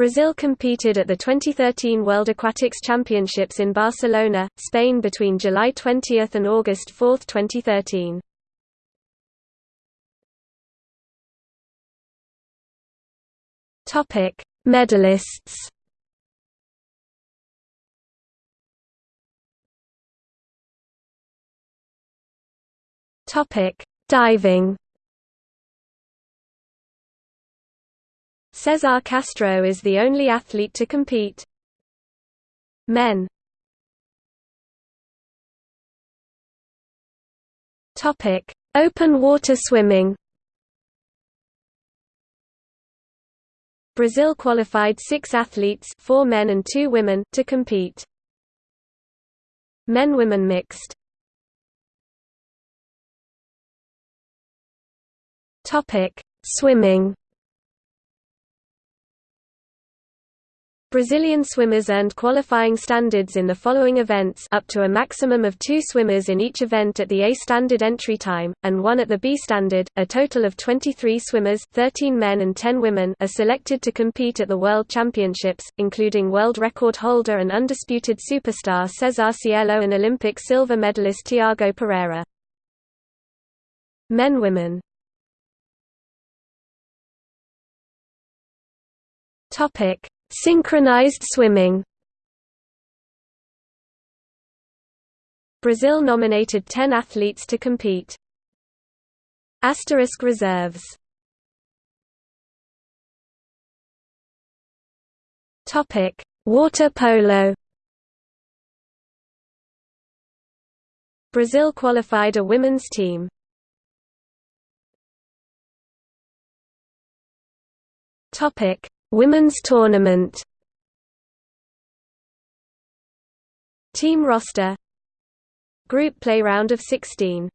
Brazil competed at the 2013 World Aquatics Championships in Barcelona, Spain between July 20 and August 4, 2013. Topic: Medalists. Topic: Diving. Cesar Castro is the only athlete to compete. Men Topic: Open water swimming. Brazil qualified six athletes four men and two women to compete. Men-women mixed. Topic: Swimming. Brazilian swimmers earned qualifying standards in the following events up to a maximum of two swimmers in each event at the A standard entry time, and one at the B standard. A total of 23 swimmers 13 men and 10 women are selected to compete at the World Championships, including world record holder and undisputed superstar Cesar Cielo and Olympic silver medalist Thiago Pereira. Men-Women Topic Synchronized swimming Brazil nominated 10 athletes to compete. Asterisk reserves Topic: Water polo. Brazil qualified a women's team. Topic: Women's tournament. Team roster. Group play round of 16